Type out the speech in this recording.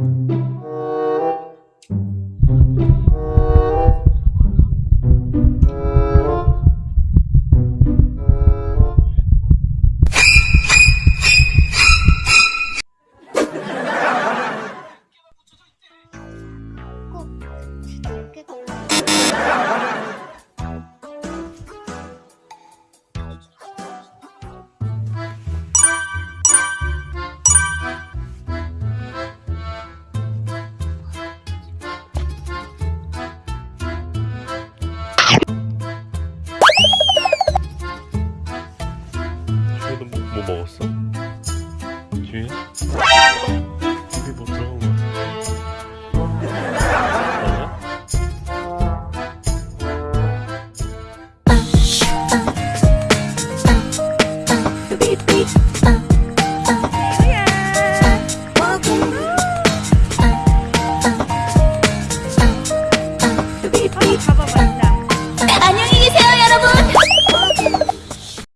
꼭. 뭐 먹었어? 뒤에? 여기 뭐 들어간 거